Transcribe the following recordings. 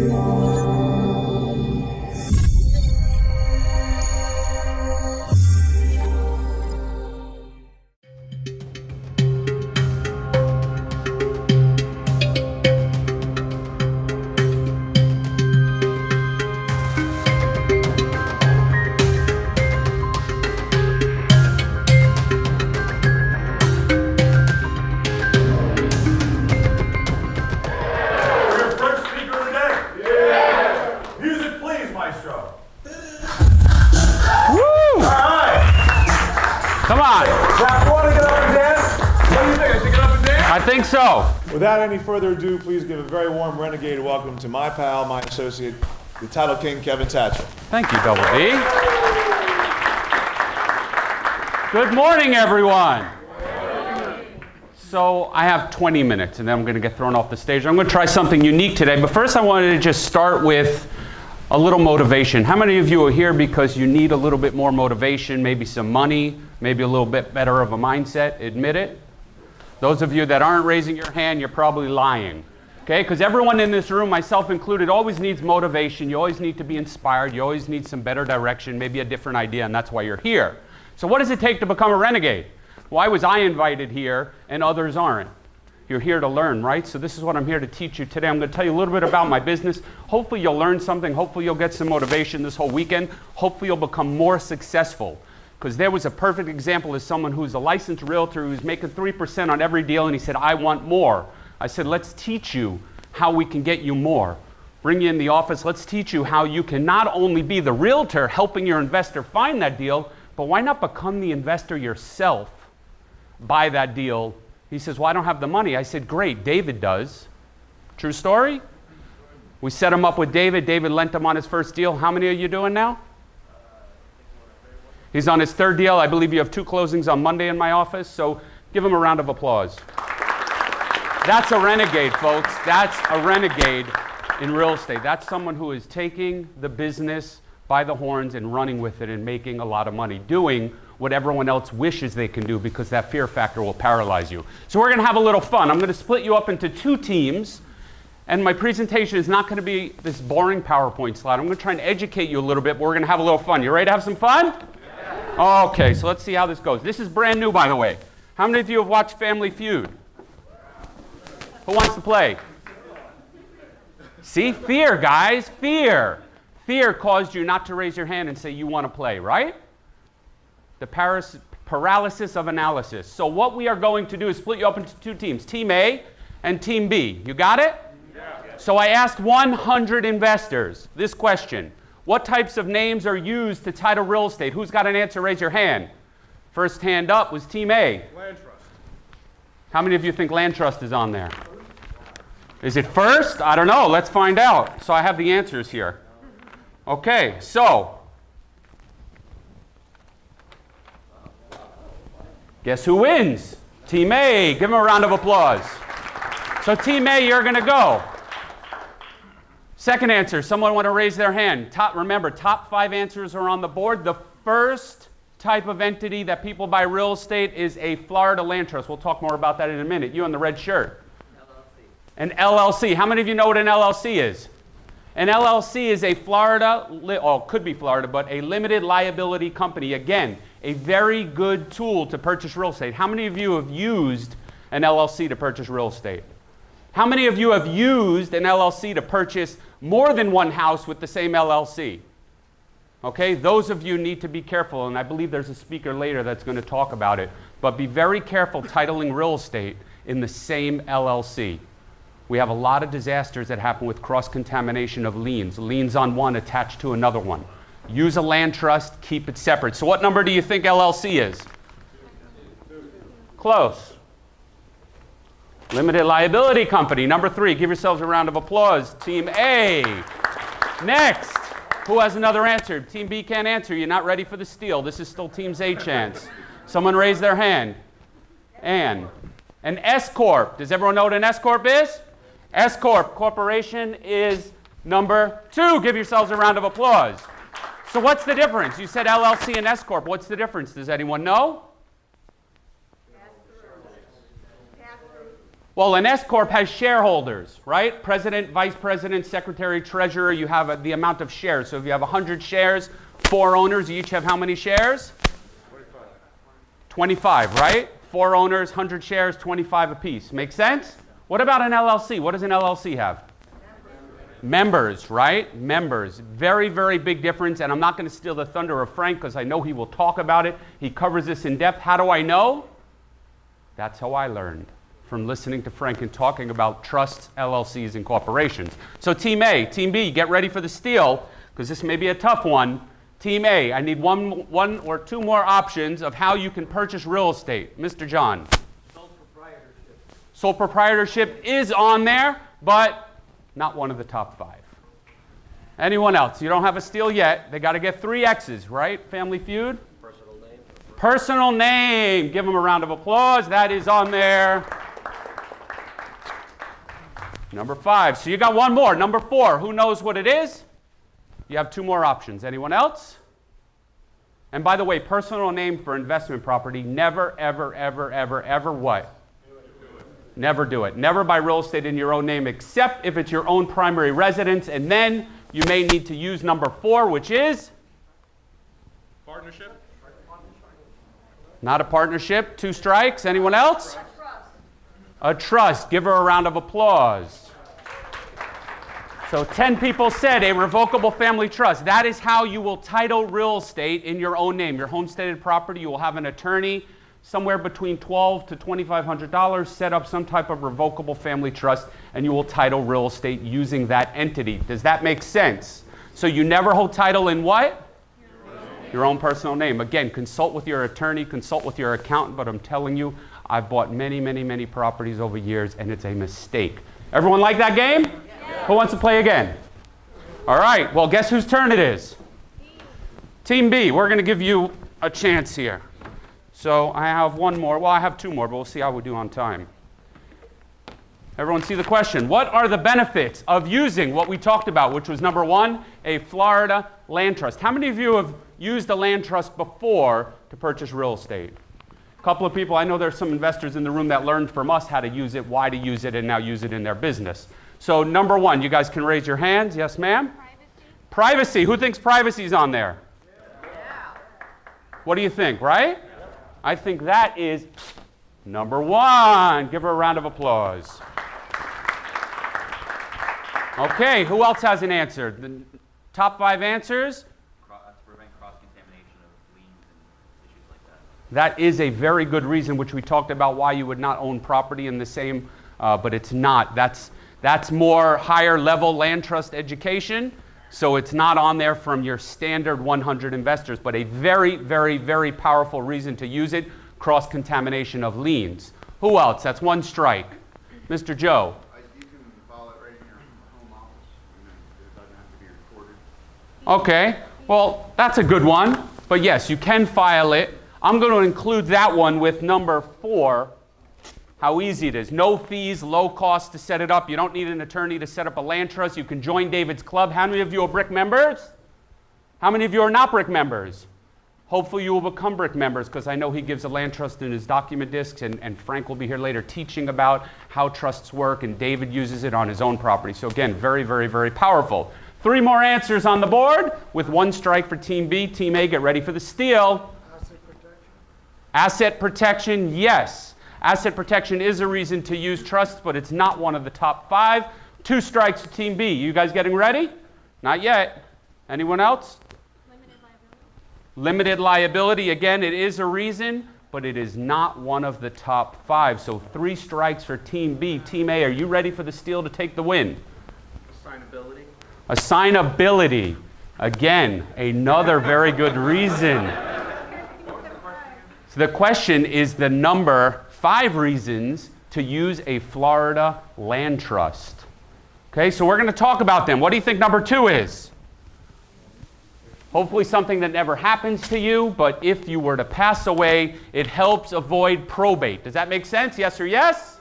Deus. Come on. Now, you want to get up and dance? What do you think? I should get up and dance? I think so. Without any further ado, please give a very warm renegade welcome to my pal, my associate, the title king, Kevin Thatcher. Thank you, Double D. Good morning, everyone. So I have 20 minutes and then I'm going to get thrown off the stage. I'm going to try something unique today, but first I wanted to just start with a little motivation. How many of you are here because you need a little bit more motivation, maybe some money, maybe a little bit better of a mindset? Admit it. Those of you that aren't raising your hand, you're probably lying. Okay? Because everyone in this room, myself included, always needs motivation. You always need to be inspired. You always need some better direction, maybe a different idea, and that's why you're here. So, what does it take to become a renegade? Why was I invited here and others aren't? You're here to learn, right? So, this is what I'm here to teach you today. I'm going to tell you a little bit about my business. Hopefully, you'll learn something. Hopefully, you'll get some motivation this whole weekend. Hopefully, you'll become more successful. Because there was a perfect example of someone who's a licensed realtor who's making 3% on every deal, and he said, I want more. I said, let's teach you how we can get you more. Bring you in the office, let's teach you how you can not only be the realtor helping your investor find that deal, but why not become the investor yourself? Buy that deal. He says, Well, I don't have the money. I said, Great, David does. True story? We set him up with David. David lent him on his first deal. How many are you doing now? He's on his third deal. I believe you have two closings on Monday in my office, so give him a round of applause. That's a renegade, folks. That's a renegade in real estate. That's someone who is taking the business by the horns and running with it and making a lot of money, doing what everyone else wishes they can do because that fear factor will paralyze you. So, we're going to have a little fun. I'm going to split you up into two teams. And my presentation is not going to be this boring PowerPoint slide. I'm going to try and educate you a little bit, but we're going to have a little fun. You ready to have some fun? Okay, so let's see how this goes. This is brand new, by the way. How many of you have watched Family Feud? Who wants to play? See, fear, guys, fear. Fear caused you not to raise your hand and say you want to play, right? The paras- paralysis of analysis. So, what we are going to do is split you up into two teams Team A and Team B. You got it? Yeah. So, I asked 100 investors this question What types of names are used to title real estate? Who's got an answer? Raise your hand. First hand up was Team A. Land trust. How many of you think land trust is on there? Is it first? I don't know. Let's find out. So I have the answers here. Okay, so guess who wins? Team A. Give them a round of applause. So, Team A, you're going to go. Second answer, someone want to raise their hand. Top, remember, top five answers are on the board. The first type of entity that people buy real estate is a Florida land trust. We'll talk more about that in a minute. You in the red shirt. An LLC. How many of you know what an LLC is? An LLC is a Florida, li- oh, could be Florida, but a limited liability company. Again, a very good tool to purchase real estate. How many of you have used an LLC to purchase real estate? How many of you have used an LLC to purchase more than one house with the same LLC? Okay, those of you need to be careful, and I believe there's a speaker later that's going to talk about it. But be very careful titling real estate in the same LLC. We have a lot of disasters that happen with cross contamination of liens, liens on one attached to another one. Use a land trust, keep it separate. So, what number do you think LLC is? Close. Limited liability company, number three. Give yourselves a round of applause. Team A. Next. Who has another answer? Team B can't answer. You're not ready for the steal. This is still Team's A chance. Someone raise their hand. Ann. An S Corp. Does everyone know what an S Corp is? S Corp Corporation is number two. Give yourselves a round of applause. So, what's the difference? You said LLC and S Corp. What's the difference? Does anyone know? Well, an S corp has shareholders, right? President, vice president, secretary, treasurer. You have a, the amount of shares. So if you have 100 shares, four owners, you each have how many shares? 25, right? Four owners, 100 shares, 25 apiece. Make sense? What about an LLC? What does an LLC have? Members, right? Members. Very, very big difference. And I'm not going to steal the thunder of Frank because I know he will talk about it. He covers this in depth. How do I know? That's how I learned from listening to Frank and talking about trusts, LLCs, and corporations. So, Team A, Team B, get ready for the steal because this may be a tough one. Team A, I need one, one or two more options of how you can purchase real estate. Mr. John. Sole proprietorship. Sole proprietorship is on there, but not one of the top five. Anyone else? You don't have a steal yet. They got to get three X's, right? Family Feud? Personal name. Personal name. Give them a round of applause. That is on there. Number five. So you got one more. Number four. Who knows what it is? You have two more options. Anyone else? And by the way, personal name for investment property, never, ever, ever, ever, ever what? Never do it. Never buy real estate in your own name except if it's your own primary residence. And then you may need to use number four, which is? Partnership? Not a partnership. Two strikes. Anyone else? A trust. Give her a round of applause. So 10 people said a revocable family trust. That is how you will title real estate in your own name. Your homesteaded property, you will have an attorney somewhere between 12 to $2500 set up some type of revocable family trust and you will title real estate using that entity. Does that make sense? So you never hold title in what? your own personal name. Again, consult with your attorney, consult with your accountant, but I'm telling you, I've bought many, many, many properties over years, and it's a mistake. Everyone like that game? Who wants to play again? All right, well, guess whose turn it is? Team B, we're going to give you a chance here. So I have one more. Well, I have two more, but we'll see how we do on time. Everyone see the question. What are the benefits of using what we talked about, which was number one, a Florida land trust? How many of you have used a land trust before to purchase real estate? A couple of people, I know there's some investors in the room that learned from us how to use it, why to use it, and now use it in their business. So, number one, you guys can raise your hands. Yes, ma'am? Privacy? Privacy. Who thinks privacy is on there? What do you think, right? I think that is number one. Give her a round of applause. Okay, who else has an answer? The top five answers? cro- uh, to prevent cross-contamination of liens and issues like that. Is a very good reason, which we talked about why you would not own property in the same, uh, but it's not. That's, that's more higher level land trust education. So it's not on there from your standard 100 investors, but a very, very, very powerful reason to use it cross contamination of liens. Who else? That's one strike. Mr. Joe. You can file it right in your home office, and then it doesn't have to be recorded. Okay, well, that's a good one. But yes, you can file it. I'm going to include that one with number four. How easy it is. No fees, low cost to set it up. You don't need an attorney to set up a land trust. You can join David's Club. How many of you are brick members? How many of you are not brick members? Hopefully, you will become brick members because I know he gives a land trust in his document discs, and, and Frank will be here later teaching about how trusts work, and David uses it on his own property. So, again, very, very, very powerful. Three more answers on the board with one strike for Team B. Team A, get ready for the steal. Asset protection, yes. Asset protection is a reason to use trusts, but it's not one of the top five. Two strikes to Team B. You guys getting ready? Not yet. Anyone else? Limited liability? Limited liability, again, it is a reason, but it is not one of the top five. So three strikes for Team B. Team A, are you ready for the steal to take the win? Assignability. Assignability, again, another very good reason. So the question is the number five reasons to use a Florida land trust. Okay, so we're going to talk about them. What do you think number two is? Hopefully, something that never happens to you, but if you were to pass away, it helps avoid probate. Does that make sense? Yes or yes?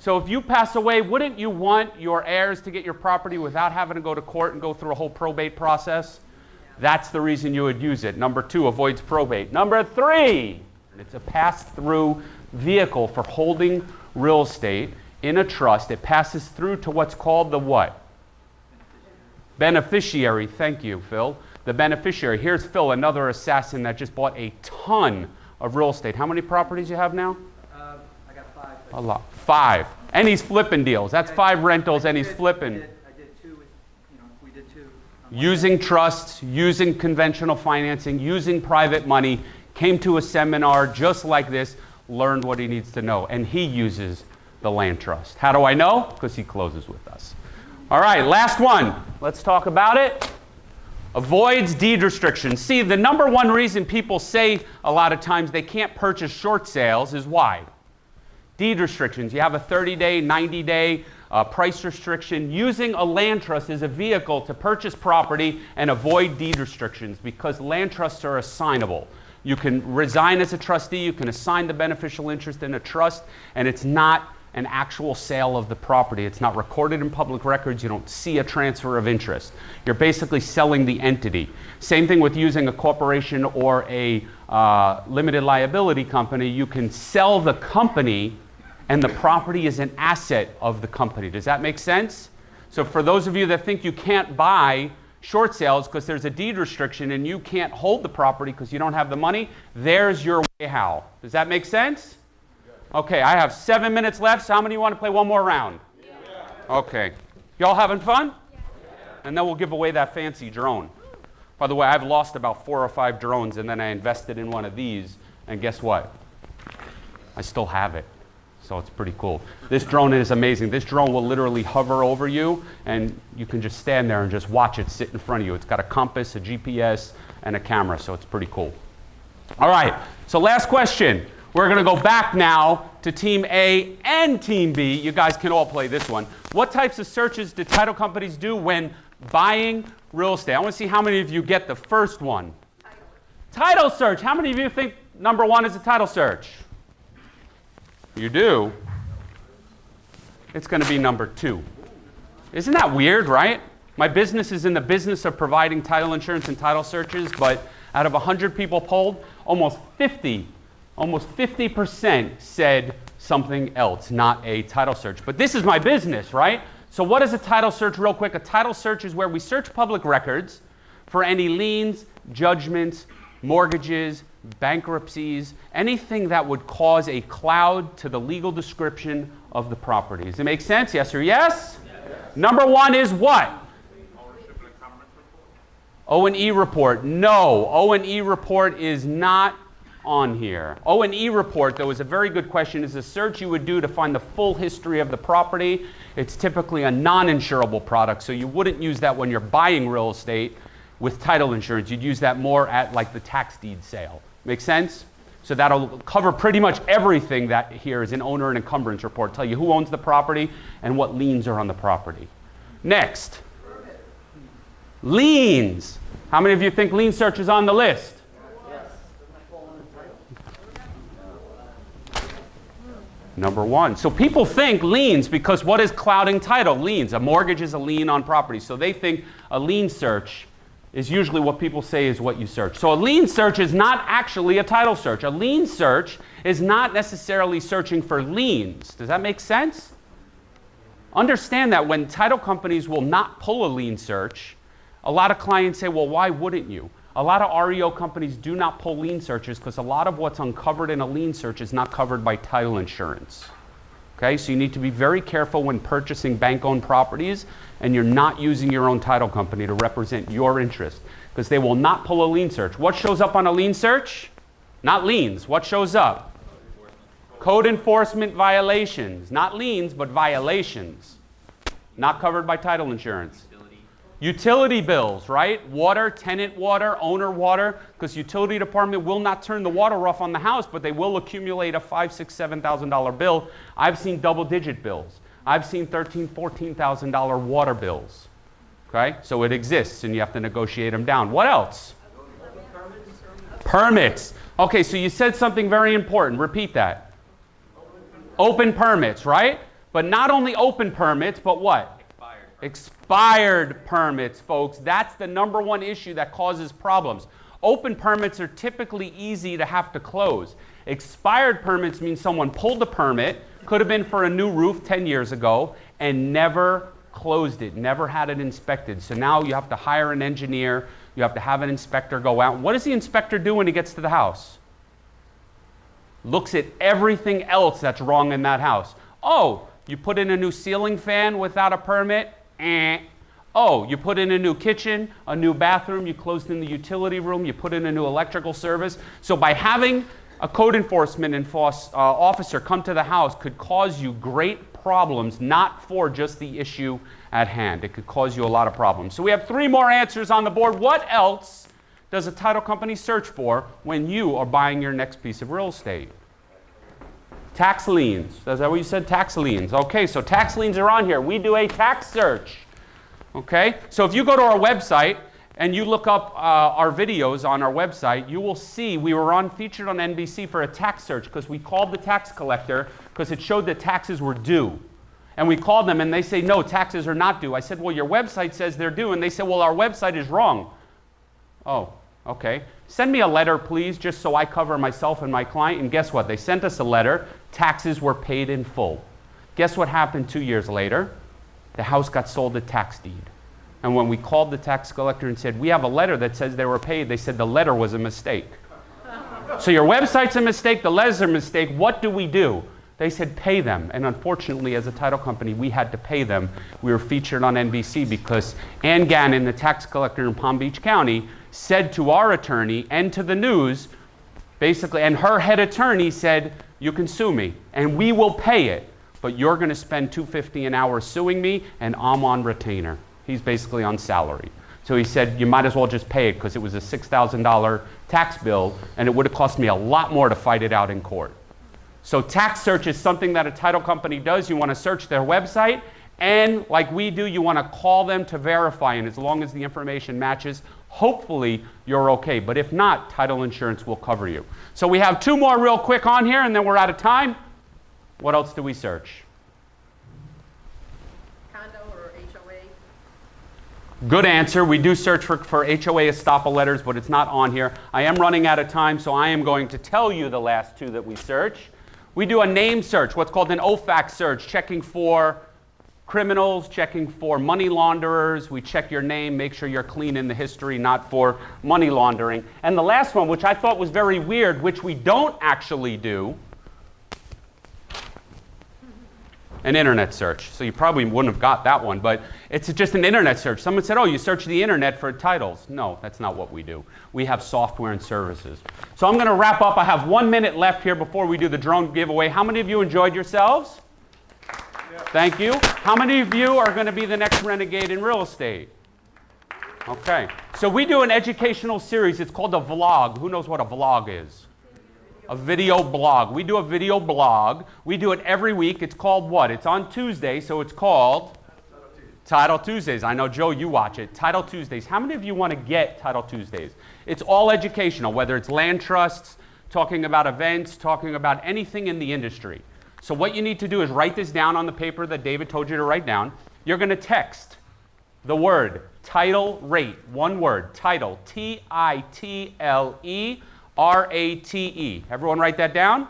So, if you pass away, wouldn't you want your heirs to get your property without having to go to court and go through a whole probate process? That's the reason you would use it. Number two, avoids probate. Number three, it's a pass through vehicle for holding real estate. in a trust, it passes through to what's called the what? Beneficiary. Thank you, Phil. The beneficiary. Here's Phil, another assassin that just bought a ton of real estate. How many properties you have now? Um, I got five. A lot. Five. And he's flipping deals. That's five rentals and he's flipping. I did two, you know, we did two. Using trusts, using conventional financing, using private money, came to a seminar just like this, learned what he needs to know. And he uses the land trust. How do I know? Because he closes with us. All right, last one. Let's talk about it. Avoids deed restrictions. See, the number one reason people say a lot of times they can't purchase short sales is why? Deed restrictions. You have a 30 day, 90 day uh, price restriction. Using a land trust is a vehicle to purchase property and avoid deed restrictions because land trusts are assignable. You can resign as a trustee, you can assign the beneficial interest in a trust, and it's not an actual sale of the property. It's not recorded in public records. You don't see a transfer of interest. You're basically selling the entity. Same thing with using a corporation or a uh, limited liability company. You can sell the company, and the property is an asset of the company. Does that make sense? So, for those of you that think you can't buy short sales because there's a deed restriction and you can't hold the property because you don't have the money, there's your way how. Does that make sense? Okay, I have seven minutes left. So how many want to play one more round? Okay. Y'all having fun? And then we'll give away that fancy drone. By the way, I've lost about four or five drones and then I invested in one of these. And guess what? I still have it. So it's pretty cool. This drone is amazing. This drone will literally hover over you and you can just stand there and just watch it sit in front of you. It's got a compass, a GPS, and a camera, so it's pretty cool. All right, so last question. We're going to go back now to Team A and Team B. You guys can all play this one. What types of searches do title companies do when buying real estate? I want to see how many of you get the first one. Title search. How many of you think number one is a title search? You do. It's going to be number two. Isn't that weird, right? My business is in the business of providing title insurance and title searches, but out of 100 people polled, almost 50, almost 50% said something else, not a title search. But this is my business, right? So what is a title search real quick? A title search is where we search public records for any liens, judgments, mortgages, bankruptcies, anything that would cause a cloud to the legal description of the property. Does it make sense? Yes or yes? Number one is what? O and E report. No, O and E report is not on here. O and E report, though, is a very good question. Is a search you would do to find the full history of the property. It's typically a non-insurable product, so you wouldn't use that when you're buying real estate with title insurance. You'd use that more at like the tax deed sale. Make sense? So that'll cover pretty much everything that here is an owner and encumbrance report. Tell you who owns the property and what liens are on the property. Next. Liens. How many of you think lien search is on the list? Number one. So people think liens because what is clouding title? Liens. A mortgage is a lien on property. So they think a lien search is usually what people say is what you search. So a lien search is not actually a title search. A lien search is not necessarily searching for liens. Does that make sense? Understand that when title companies will not pull a lien search, a lot of clients say, well, why wouldn't you? A lot of REO companies do not pull lien searches because a lot of what's uncovered in a lien search is not covered by title insurance. Okay, so you need to be very careful when purchasing bank owned properties and you're not using your own title company to represent your interest because they will not pull a lien search. What shows up on a lien search? Not liens. What shows up? Code enforcement violations. Not liens, but violations. Not covered by title insurance. Utility bills, right? Water, tenant water, owner water, because utility department will not turn the water off on the house, but they will accumulate a five, six, seven thousand dollar bill. I've seen double-digit bills. I've seen thirteen, fourteen thousand dollar water bills. Okay, so it exists, and you have to negotiate them down. What else? Permits. Okay, so you said something very important. Repeat that. Open permits, right? But not only open permits, but what? Expired. Expired permits, folks. That's the number one issue that causes problems. Open permits are typically easy to have to close. Expired permits mean someone pulled the permit, Could have been for a new roof 10 years ago and never closed it, never had it inspected. So now you have to hire an engineer, you have to have an inspector go out. What does the inspector do when he gets to the house? Looks at everything else that's wrong in that house. Oh, you put in a new ceiling fan without a permit? Eh. Oh, you put in a new kitchen, a new bathroom, you closed in the utility room, you put in a new electrical service. So by having a code enforcement enforce, uh, officer come to the house could cause you great problems, not for just the issue at hand. It could cause you a lot of problems. So we have three more answers on the board. What else does a title company search for when you are buying your next piece of real estate? Tax liens. Is that what you said? Tax liens. Okay, so tax liens are on here. We do a tax search. Okay, so if you go to our website and you look up uh, our videos on our website, you will see we were on featured on NBC for a tax search because we called the tax collector because it showed that taxes were due. And we called them and they say, no, taxes are not due. I said, well, your website says they're due. And they said, well, our website is wrong. Oh, okay. Send me a letter, please, just so I cover myself and my client. And guess what? They sent us a letter. Taxes were paid in full. Guess what happened two years later? The house got sold at tax deed. And when we called the tax collector and said, we have a letter that says they were paid, they said the letter was a mistake. so your website's a mistake, the letter's a mistake. What do we do? They said pay them. And unfortunately, as a title company, we had to pay them. We were featured on NBC because Anne Gannon, the tax collector in Palm Beach County, said to our attorney and to the news, basically, and her head attorney said, you can sue me and we will pay it but you're going to spend 250 an hour suing me and I'm on retainer. He's basically on salary. So he said, you might as well just pay it because it was a $6,000 tax bill and it would have cost me a lot more to fight it out in court. So tax search is something that a title company does. You want to search their website and like we do, you want to call them to verify and as long as the information matches, hopefully you're okay. But if not, title insurance will cover you. So we have two more real quick on here and then we're out of time. What else do we search? condo or HOA? Good answer. We do search for, for HOA estoppel letters, but it's not on here. I am running out of time, so I am going to tell you the last two that we search. We do a name search, what's called an OFAC search, checking for criminals, checking for money launderers. We check your name, make sure you're clean in the history, not for money laundering. And the last one, which I thought was very weird, which we don't actually do, an internet search. So you probably wouldn't have got that one, but it's just an internet search. Someone said, oh, you search the internet for titles. No, that's not what we do. We have software and services. So I'm going to wrap up. I have one minute left here before we do the drone giveaway. How many of you enjoyed yourselves? Thank you. How many of you are going to be the next renegade in real estate? Okay. So we do an educational series. It's called a vlog. Who knows what a vlog is? A video blog. We do a video blog. We do it every week. It's called what? It's on Tuesday, so it's called Title Tuesdays. I know, Joe, you watch it. Title Tuesdays. How many of you want to get Title Tuesdays? It's all educational, whether it's land trusts, talking about events, talking about anything in the industry. So what you need to do is write this down on the paper that David told you to write down. You're going to text the word title rate, one word, title, T I T L E R A T E. Everyone write that down?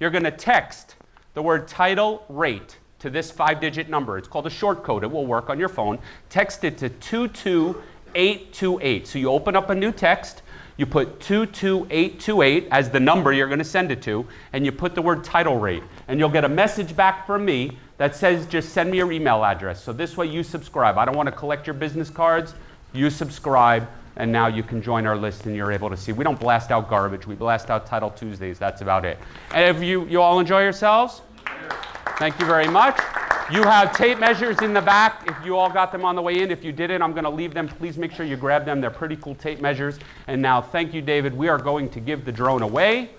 You're going to text the word title rate to this five digit number. It's called a short code. It will work on your phone. Text it to 22828. So you open up a new text, you put 22828 as the number you're going to send it to, and you put the word title rate. And you'll get a message back from me that says just send me your email address. So this way you subscribe. I don't want to collect your business cards. You subscribe and now you can join our list and you're able to see. We don't blast out garbage. We blast out Title Tuesdays. That's about it. And if you, you all enjoy yourselves? Thank you very much. You have tape measures in the back. If you all got them on the way in, if you didn't, I'm going to leave them. Please make sure you grab them. They're pretty cool tape measures. And now, thank you, David. We are going to give the drone away.